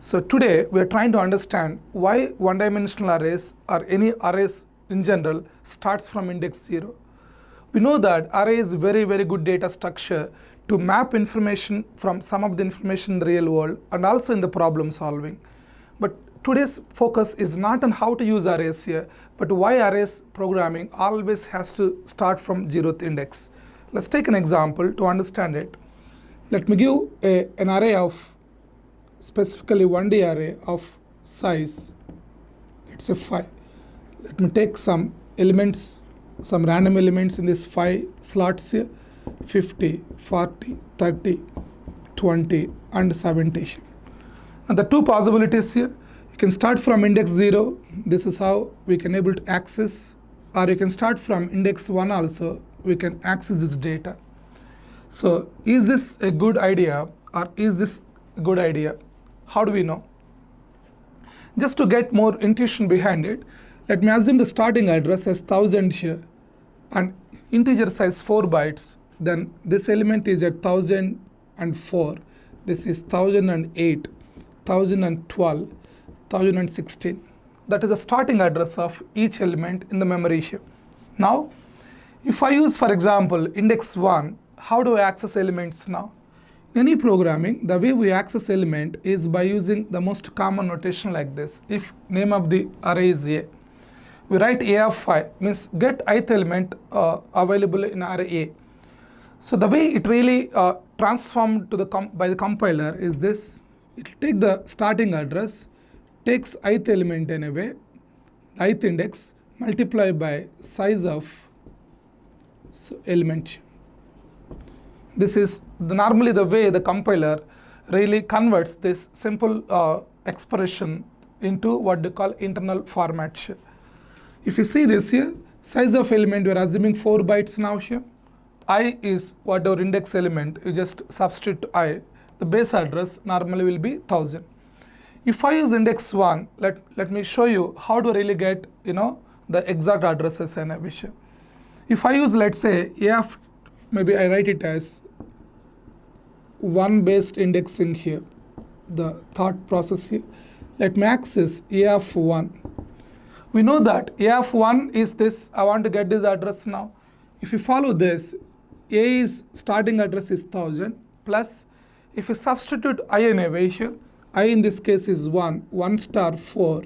So today we are trying to understand why one-dimensional arrays or any arrays in general starts from index 0. We know that array is very very good data structure to map information from some of the information in the real world and also in the problem solving. But today's focus is not on how to use arrays here, but why arrays programming always has to start from zeroth index. Let's take an example to understand it. Let me give a, an array of specifically 1D array of size, let's say 5. Let me take some elements, some random elements in this 5 slots here 50, 40, 30, 20 and 70. And the two possibilities here, you can start from index 0, this is how we can able to access or you can start from index 1 also, we can access this data. So is this a good idea or is this a good idea? How do we know? Just to get more intuition behind it, let me assume the starting address as 1000 here and integer size 4 bytes, then this element is at 1004, this is 1008, 1012, 1016. That is the starting address of each element in the memory here. Now, if I use for example index 1, how do I access elements now? Any programming, the way we access element is by using the most common notation like this. If name of the array is A, we write A of 5 means get ith element uh, available in array A. So the way it really uh, transformed to the by the compiler is this. It take the starting address, takes ith element in a way, ith index, multiply by size of so element. This is the, normally the way the compiler really converts this simple uh, expression into what they call internal format. If you see this here, size of element we are assuming 4 bytes now here. i is whatever index element, you just substitute i. The base address normally will be 1000. If I use index 1, let, let me show you how to really get you know the exact addresses and everything. If I use let's say f, maybe I write it as one based indexing here, the thought process here. Let me access AF1. We know that AF1 is this, I want to get this address now. If you follow this, A is starting address is 1000 plus if you substitute I in a way here, I in this case is 1, 1 star 4.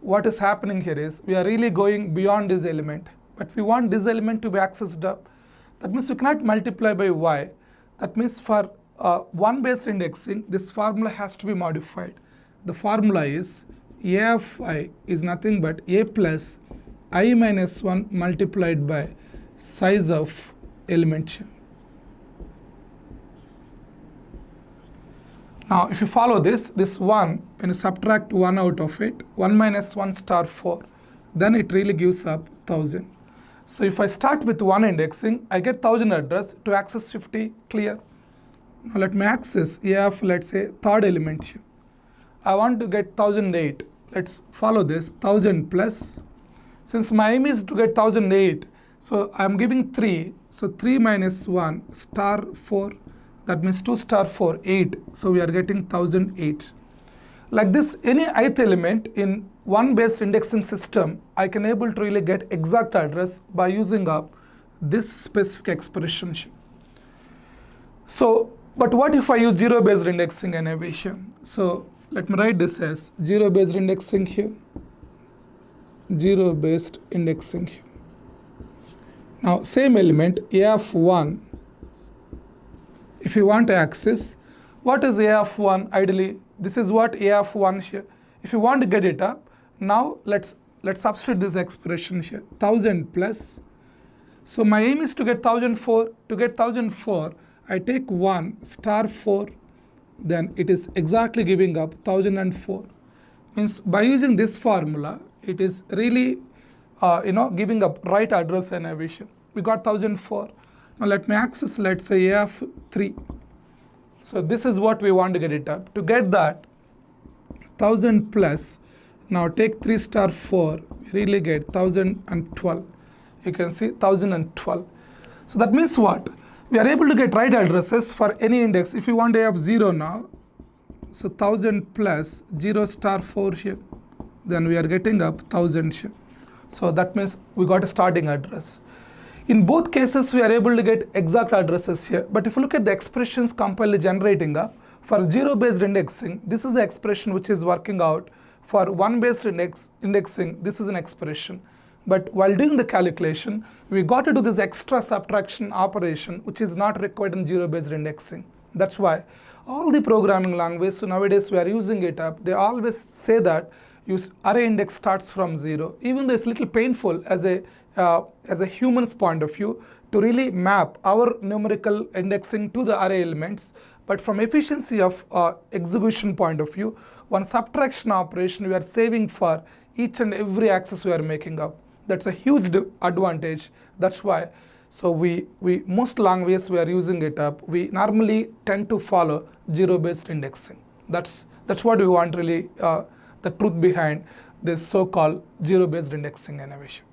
What is happening here is we are really going beyond this element, but we want this element to be accessed up. That means we cannot multiply by y. That means for uh, one based indexing, this formula has to be modified. The formula is a of i is nothing but a plus i minus 1 multiplied by size of element. Now, if you follow this, this 1, when you subtract 1 out of it, 1 minus 1 star 4, then it really gives up 1000. So, if I start with 1 indexing, I get 1000 address to access 50 clear. Now let me access A let's say third element here. I want to get 1008. Let's follow this 1000 plus. Since my aim is to get 1008, so I am giving 3. So 3 minus 1 star 4 that means 2 star 4 8. So we are getting 1008. Like this any ith element in one based indexing system I can able to really get exact address by using up this specific expression. So but what if I use zero based indexing and aviation? So let me write this as zero based indexing here, zero based indexing here. Now same element a of 1, if you want to access, what is a of 1 ideally? This is what a of 1 here. If you want to get it up, now let's let's substitute this expression here 1000 plus. So my aim is to get 1004. To get 1004, I take 1 star 4 then it is exactly giving up 1004 means by using this formula it is really uh, you know giving up right address and everything. We got 1004 now let me access let's say af3 so this is what we want to get it up. To get that 1000 plus now take 3 star 4 really get 1012 you can see 1012 so that means what we are able to get right addresses for any index. If you want to have 0 now, So 1000 plus 0 star 4 here. Then we are getting up 1000 here. So that means we got a starting address. In both cases, we are able to get exact addresses here. But if you look at the expressions compiled generating up, for zero-based indexing, this is the expression which is working out. For one-based index, indexing, this is an expression. But while doing the calculation, we got to do this extra subtraction operation, which is not required in zero-based indexing. That's why all the programming languages, so nowadays we are using it up, they always say that use array index starts from zero. Even though it's a little painful as a, uh, as a human's point of view to really map our numerical indexing to the array elements, but from efficiency of uh, execution point of view, one subtraction operation we are saving for each and every access we are making up. That's a huge advantage. That's why. So we, we most languages we are using it up. We normally tend to follow zero-based indexing. That's that's what we want really uh, the truth behind this so-called zero-based indexing innovation.